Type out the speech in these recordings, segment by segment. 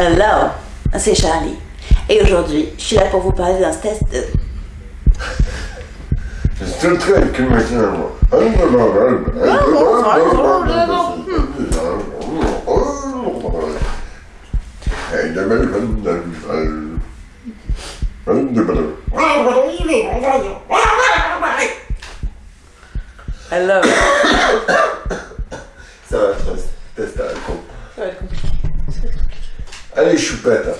Hello, c'est Charlie. Et aujourd'hui, je suis là pour vous parler d'un test de... C'est qui me. Hello. Ça va, Allez, choupette.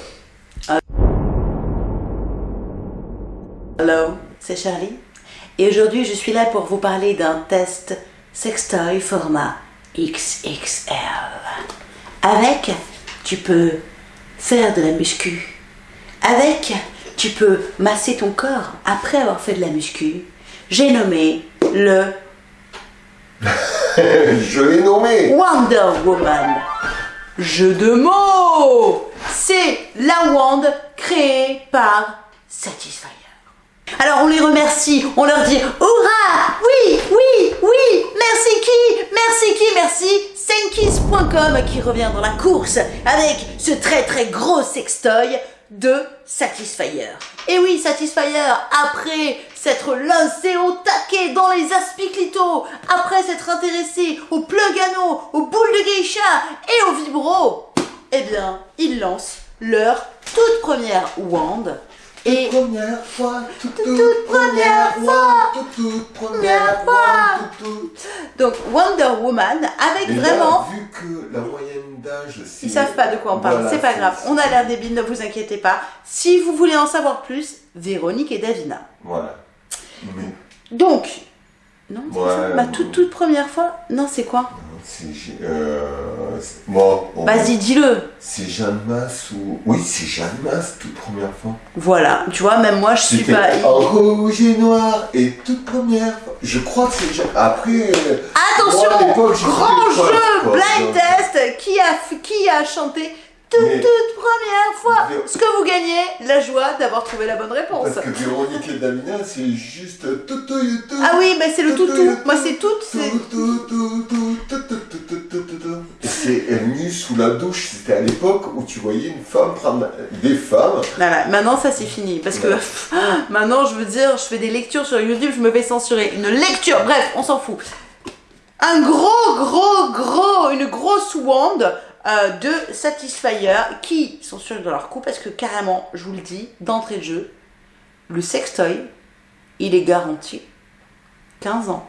Hello, c'est Charlie. Et aujourd'hui, je suis là pour vous parler d'un test sextoy format XXL. Avec, tu peux faire de la muscu. Avec, tu peux masser ton corps après avoir fait de la muscu. J'ai nommé le Je l'ai nommé. Wonder Woman. Jeu de mots. C'est la wand créée par Satisfyer. Alors on les remercie, on leur dit Hurrah Oui, oui, oui. Merci qui? Merci qui? Merci Senkis.com qui revient dans la course avec ce très très gros sextoy de Satisfyer. Et oui, Satisfyer, après s'être lancé au taquet dans les aspiclitos, après s'être intéressé aux plug anneaux, aux boules de geisha et aux vibros, eh bien, ils lancent leur toute première wand. Et Première fois, toute, toute première fois, toute, toute première fois. fois, toute, toute. donc Wonder Woman avec Et là, vraiment vu que la moyenne d'âge. Ils savent pas de quoi on parle, Voilà, c'est pas grave. On a l'air débile, ne vous inquiétez pas. Si vous voulez en savoir plus, Véronique et Davina. Voilà. Mais Donc, non, c'est Ouais, ça Ma bon. toute toute première fois Non, c'est quoi? Euh, bon, Vas-y, dis-le. C'est Jeanne Masse ou. Oui, c'est Jeanne Masse, toute première fois. Voilà, tu vois, même moi, je suis pas. en rouge et noir et toute première fois. Je crois que c'est Jeanne. Après. Attention moi, Grand jeu quoi. Blind test Qui a, qui a chanté toute, toute première fois ce que vous gagnez, la joie d'avoir trouvé la bonne réponse. Parce que Véronique et Damina, c'est juste tout, tout, Ah oui, mais c'est le toutou. Moi, c'est toute. C'est venu sous la douche. C'était à l'époque où tu voyais une femme prendre des femmes. Voilà, maintenant, ça c'est fini. Parce que maintenant, je veux dire, je fais des lectures sur YouTube, je me fais censurer. Une lecture, bref, on s'en fout. Un gros, gros, gros, une grosse wand euh, de Satisfyer qui sont sûrs de leur coup parce que carrément, je vous le dis, d'entrée de jeu, le sextoy, il est garanti 15 ans.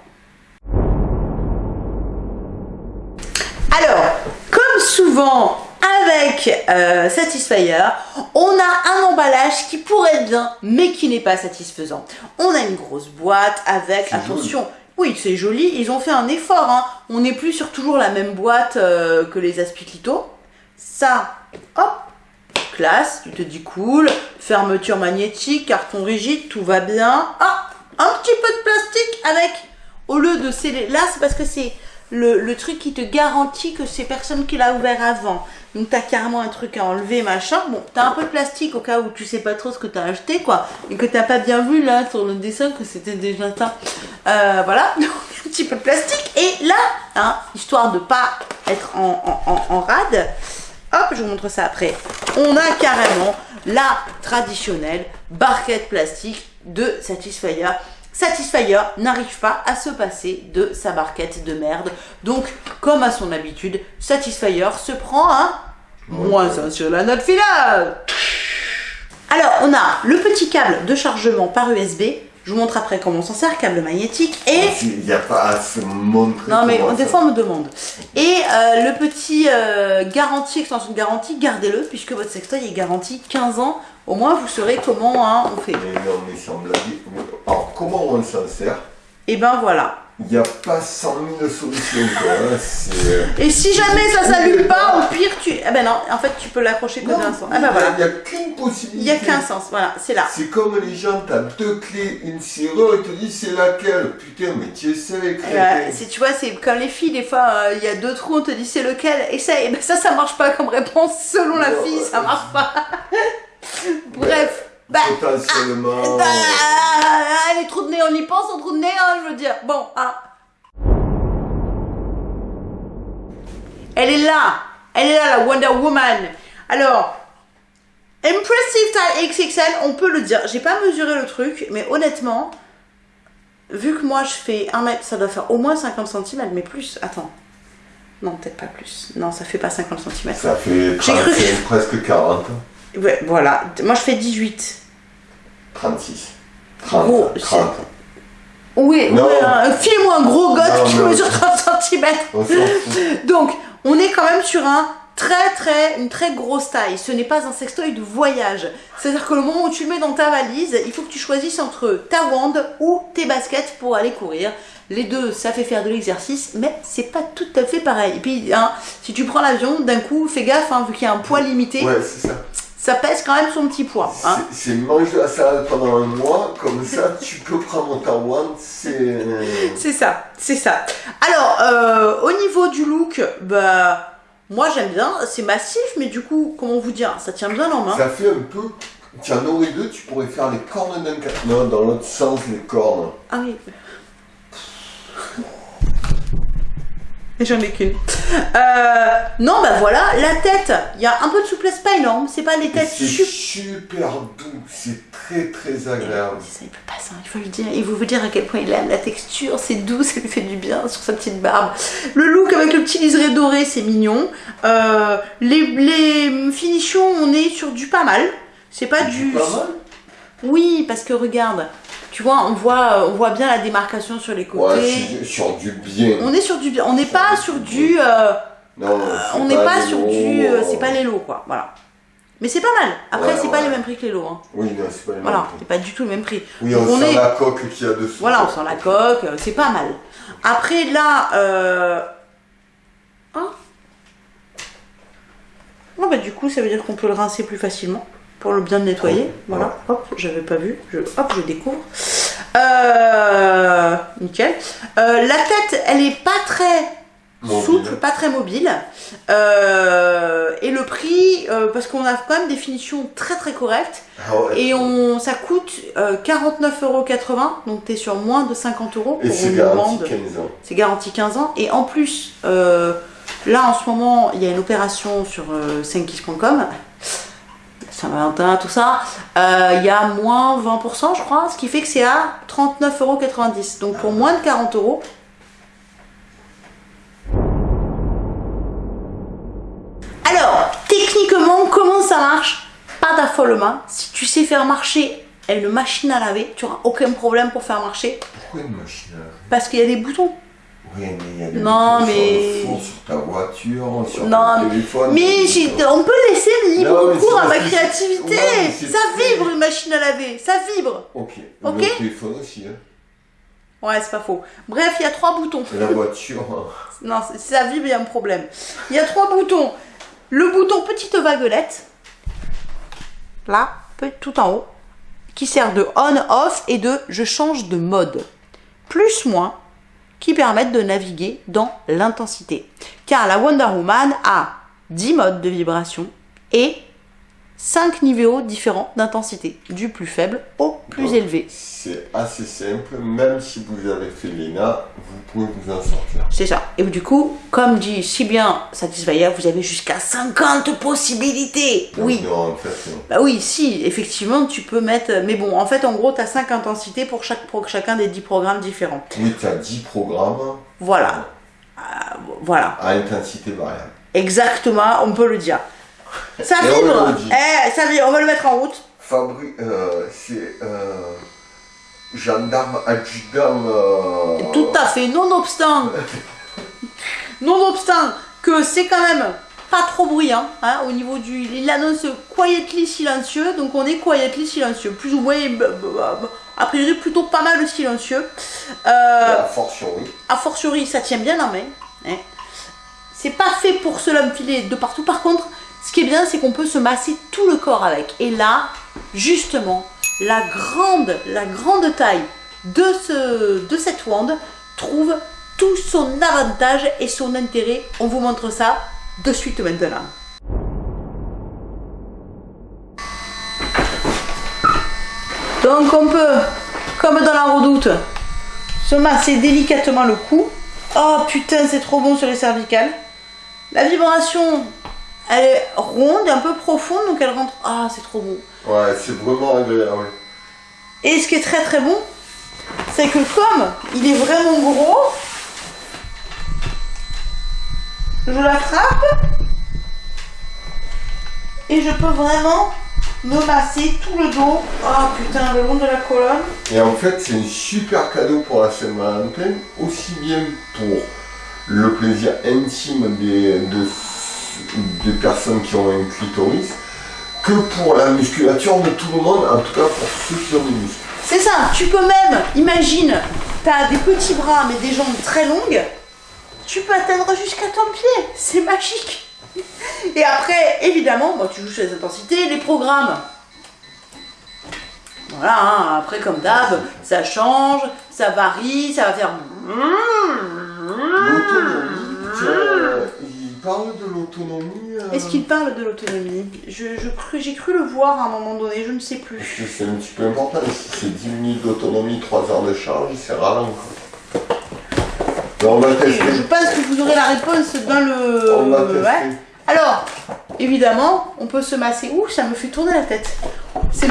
Alors, comme souvent avec euh, Satisfyer, on a un emballage qui pourrait être bien, mais qui n'est pas satisfaisant. On a une grosse boîte avec, attention, oui, c'est joli, ils ont fait un effort. Hein. On n'est plus sur toujours la même boîte euh, que les Aspiclito. Ça, hop, classe, tu te dis cool, fermeture magnétique, carton rigide, tout va bien. Ah, un petit peu de plastique avec, au lieu de sceller, là c'est parce que c'est le, le truc qui te garantit que c'est personne qui l'a ouvert avant. Donc t'as carrément un truc à enlever, machin. Bon, t'as un peu de plastique au cas où tu sais pas trop ce que t'as acheté, quoi. Et que t'as pas bien vu là sur le dessin que c'était déjà ça. Euh, voilà, donc un petit peu de plastique. Et là, hein, histoire de pas être en, en, en, rade, hop, je vous montre ça après. On a carrément la traditionnelle barquette plastique de Satisfyer. Satisfyer n'arrive pas à se passer de sa barquette de merde. Donc, comme à son habitude, Satisfyer se prend un moins un sur la note finale. Alors, on a le petit câble de chargement par USB. Je vous montre après comment on s'en sert, câble magnétique. Et Il n'y a pas à se montrer. non mais des fois on me demande. Et euh, le petit euh, garantie, extension de garantie, gardez-le puisque votre sextoy est garanti 15 ans. Au moins vous saurez comment hein, on fait. Mais non, mais sans blague. Alors, comment on s'en sert? Et ben voilà. Il n'y a pas 100 000 solutions, quoi. hein, euh, Et si jamais ça s'allume pas, au pire tu... Ah ben non, en fait tu peux l'accrocher que d'un sens. il Ah ben voilà. n'y a, qu'une possibilité. Il y a qu'un sens, voilà, c'est là. C'est comme les gens, t'as deux clés, une serrure, ils te disent c'est laquelle? Putain, mais tu clés. Euh, c'est- tu vois, c'est comme les filles, des fois, euh, il y a deux trous, on te dit c'est lequel, essaye. Ben ça, ça marche pas comme réponse, selon la fille, ça ouais. marche pas. Bref, bah, Potentiellement. bah, les trous de nez, on y pense, en trous de nez, hein, je veux dire. Bon, hein. Elle est là, elle est là, la Wonder Woman. Alors, Impressive taille XXL, on peut le dire. J'ai pas mesuré le truc, mais honnêtement, vu que moi je fais 1 mètre, ça doit faire au moins 50 cm, mais plus. Attends. Non, peut-être pas plus. Non, ça fait pas 50 cm. Ça fait 35, presque 40. Ouais, voilà. Moi je fais 18. 36. 30. Gros, 30. Oui, Non. file-moi un gros gosse qui non. mesure 30 cm. On. Donc, on est quand même sur un très très une très grosse taille. Ce n'est pas un sextoy de voyage. C'est-à-dire que le moment où tu le mets dans ta valise, il faut que tu choisisses entre ta wand ou tes baskets pour aller courir. Les deux, ça fait faire de l'exercice, mais c'est pas tout à fait pareil. Et puis, hein, si tu prends l'avion, d'un coup, fais gaffe, hein, vu qu'il y a un poids limité, Ouais, c'est ça. Ça pèse quand même son petit poids. hein. C'est mange de la salade pendant un mois, comme ça tu peux prendre ta wand, c'est. C'est ça, c'est ça. Alors, euh, au niveau du look, bah, moi j'aime bien, c'est massif, mais du coup, comment vous dire, ça tient bien en main. Ça fait un peu. Tu en aurais deux, tu pourrais faire les cornes d'un. Non, dans l'autre sens, les cornes. Ah oui. Et j'en ai qu'une. Euh, non, bah voilà, la tête, il y a un peu de souplesse, pas énorme, c'est pas Et têtes C'est super. super doux, c'est très très agréable. Peut pas ça, il faut le dire. Il vous dire à quel point il aime la texture, c'est doux, ça lui fait du bien sur sa petite barbe. Le look avec le petit liseré doré, c'est mignon. Euh, les, les finitions, on est sur du pas mal. C'est pas du. Pas mal? Oui, parce que regarde, tu vois, on voit, on voit bien la démarcation sur les côtés. Ouais, c'est sur du bien. on est sur du bien. On n'est pas sur du. euh, Non, euh, c'est on n'est pas, les sur lots, du. euh, c'est pas les lots, quoi. Voilà. Mais c'est pas mal. Après, Ouais, c'est pas les mêmes prix que les lots. Hein. Oui, non, c'est pas les Voilà, mêmes c'est pas du tout le même prix. Oui, on, on sent est- la coque qu'il y a dessous. Voilà, on sent la coque, c'est pas mal. Après là, euh... ah. Bon, bah du coup, ça veut dire qu'on peut le rincer plus facilement pour le bien nettoyer. Ouais. Voilà, hop, j'avais pas vu, je, hop, je découvre. Euh... Nickel. Euh, la tête, elle est pas très Mobile. souple, pas très mobile. Euh, et le prix, parce qu'on a quand même des finitions très très correctes. Ah. Et on, ça coûte euh, 49,80€, donc tu es sur moins de 50 euros Et pour c'est une garanti demande. 15 ans. C'est garanti 15 ans. Et en plus, là en ce moment, il y a une opération sur 5kiss.com. Saint-Valentin, tout ça. Euh, Il y a moins 20%, je crois, ce qui fait que c'est à 39,90€. Donc pour moins de 40 euros. Alors, techniquement, comment ça marche? Pas d'affolement. Si tu sais faire marcher une machine à laver, tu n'auras aucun problème pour faire marcher Pourquoi une machine à laver? Parce qu'il y a des boutons. Oui, mais il y a des Non, mais- sur le four, sur ta voiture, sur Non, ton téléphone. Mais boutons. on peut laisser libre Non, mais cours à ma créativité. Ouais, mais ça vibre une machine à laver, ça vibre. Ok. Ok. Le téléphone aussi, hein. Ouais, c'est pas faux. Bref, il y a trois boutons. La voiture. hein. Non, si ça vibre, il y a un problème. Il y a trois boutons. Le bouton petite vaguelette, là, tout en haut, qui sert de on-off et de je change de mode. Plus moins, qui permettent de naviguer dans l'intensité. Car la Wonder Woman a 10 modes de vibration et 5 niveaux différents d'intensité, du plus faible au plus Donc, élevé. C'est assez simple, même si vous avez fait l'ENA, vous pouvez vous en sortir. C'est ça. Et du coup, comme dit si bien Satisfyer, vous avez jusqu'à 50 possibilités. Oui. Non, en fait, non. Bah oui, si, effectivement, tu peux mettre. Mais bon, en fait, en gros, tu as 5 intensités pour, chaque, pour chacun des 10 programmes différents. Oui, tu as 10 programmes Voilà. Euh, voilà. à intensité variable. Exactement, on peut le dire. Ça vibre. Eh, ça vibre. On va le mettre en route. Fabri, euh, c'est euh, gendarme adjudant. euh, Tout à fait, nonobstant, nonobstant que c'est quand même pas trop bruyant, hein, au niveau du, il annonce quietly silencieux, donc on est quietly silencieux, plus ou moins, b- b- b- a priori plutôt pas mal silencieux. Euh, a fortiori. a fortiori, ça tient bien en main. hein. C'est pas fait pour se l'enfiler de partout. Par contre, ce qui est bien, c'est qu'on peut se masser tout le corps avec. Et là, justement, la grande, la grande taille de, ce, de cette wand trouve tout son avantage et son intérêt. On vous montre ça de suite maintenant. Donc on peut, comme dans la redoute, se masser délicatement le cou. Oh putain, c'est trop bon sur les cervicales. La vibration, Elle est ronde, un peu profonde, donc elle rentre. Ah, c'est trop beau. Ouais, c'est vraiment agréable. Et ce qui est très très bon, c'est que comme il est vraiment gros, je la frappe et je peux vraiment me masser tout le dos. Oh putain, le long de la colonne. Et en fait, c'est un super cadeau pour la Saint-Valentin, aussi bien pour le plaisir intime des, de- des personnes qui ont un clitoris, que pour la musculature de tout le monde, en tout cas pour ceux qui ont des muscles. C'est ça, tu peux même, imagine, t'as des petits bras mais des jambes très longues, tu peux atteindre jusqu'à ton pied, c'est magique. Et après, évidemment, bah, tu joues sur les intensités, les programmes. Voilà, hein, après comme d'hab, ça change, ça varie, ça va faire... Parle de l'autonomie. euh, Est-ce qu'il parle de l'autonomie? Je, je cru- J'ai cru le voir à un moment donné, je ne sais plus. C'est un petit peu important, si c'est 10 minutes d'autonomie, 3 heures de charge, c'est ralent. on va tester. je pense que vous aurez la réponse dans le... On va tester. Ouais. Alors, évidemment, on peut se masser. Ouh, ça me fait tourner la tête. C'est.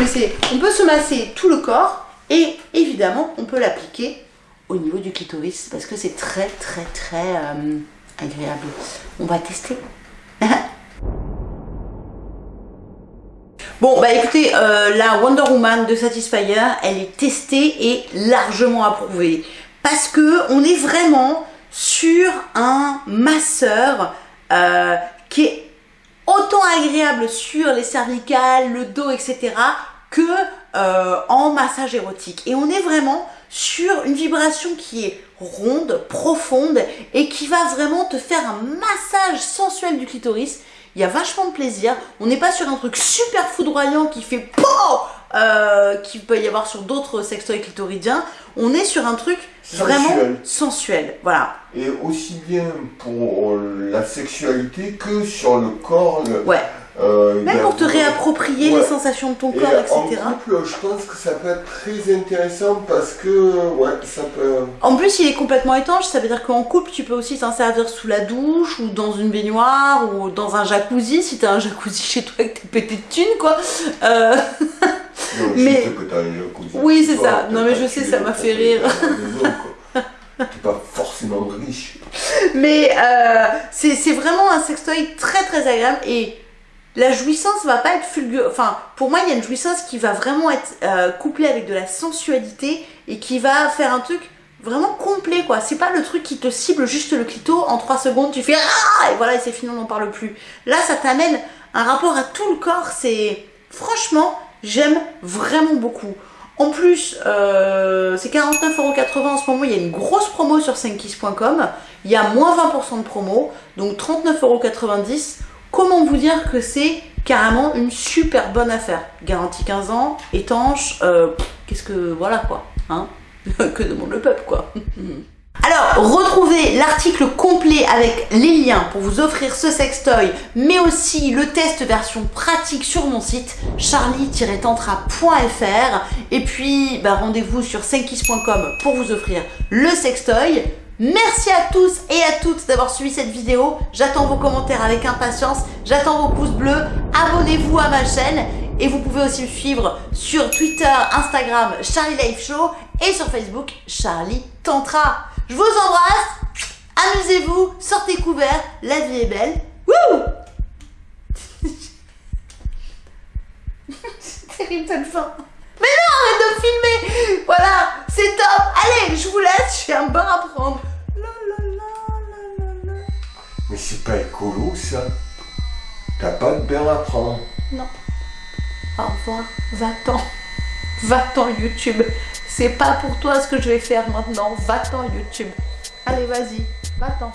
On peut se masser tout le corps et évidemment, on peut l'appliquer au niveau du clitoris parce que c'est très très très euh, On va tester. Bon, bah écoutez, euh, la Wonder Woman de Satisfyer, elle est testée et largement approuvée. Parce que on est vraiment sur un masseur euh, qui est autant agréable sur les cervicales, le dos, etc. que euh, en massage érotique. Et on est vraiment sur une vibration qui est ronde, profonde et qui va vraiment te faire un massage sensuel du clitoris. Il y a vachement de plaisir. On n'est pas sur un truc super foudroyant qui fait POW euh, qu'il peut y avoir sur d'autres sextoys clitoridiens. On est sur un truc vraiment Sensuel. sensuel. Voilà. Et aussi bien pour la sexualité que sur le corps. le- Ouais. Euh, Même pour te réapproprier Ouais. les sensations de ton Et corps, en etc. couple, je pense que ça peut être très intéressant parce que, ouais, ça peut. En plus, il est complètement étanche, ça veut dire qu'en couple, tu peux aussi t'en servir sous la douche, ou dans une baignoire, ou dans un jacuzzi, si t'as un jacuzzi chez toi et que t'es pété de thunes, quoi. Euh, Non, Mais- je sais que t'as un jacuzzi. Oui, c'est ça. Non, mais je sais, ça m'a fait rire. T'es pas forcément riche. mais euh, c'est vraiment un sextoy très très agréable, et la jouissance va pas être fulgure. Enfin, pour moi, il y a une jouissance qui va vraiment être euh, couplée avec de la sensualité, et qui va faire un truc vraiment complet, quoi. C'est pas le truc qui te cible juste le clito, en 3 secondes, tu fais ah et voilà, et c'est fini, on n'en parle plus. Là, ça t'amène un rapport à tout le corps, c'est. Franchement, j'aime vraiment beaucoup. En plus, euh, c'est 49,80€ en ce moment, il y a une grosse promo sur 5kiss.com, il y a moins 20% de promo, donc 39,90€. Comment vous dire que c'est carrément une super bonne affaire Garantie 15 ans, étanche, euh, qu'est-ce que. Voilà quoi, hein Que demande le peuple quoi alors, retrouvez l'article complet avec les liens pour vous offrir ce sextoy, mais aussi le test version pratique sur mon site charlie-tantra.fr. Et puis, bah, rendez-vous sur 5kiss.com pour vous offrir le sextoy. Merci à tous et à toutes d'avoir suivi cette vidéo. J'attends vos commentaires avec impatience. J'attends vos pouces bleus. Abonnez-vous à ma chaîne. Et vous pouvez aussi me suivre sur Twitter, Instagram, Charlie Life Show et sur Facebook, Charlie Tantra. Je vous embrasse. Amusez-vous, sortez couverts. La vie est belle. Wouh C'est terrible cette fin. Mais non, arrête de filmer Voilà, c'est top Allez, je vous laisse, j'ai un bain à prendre. Mais c'est pas écolo ça. T'as pas de bain à prendre. Non. Au revoir. Va-t'en. Va-t'en YouTube. C'est pas pour toi ce que je vais faire maintenant. Va-t'en YouTube. Allez, vas-y. Va-t'en.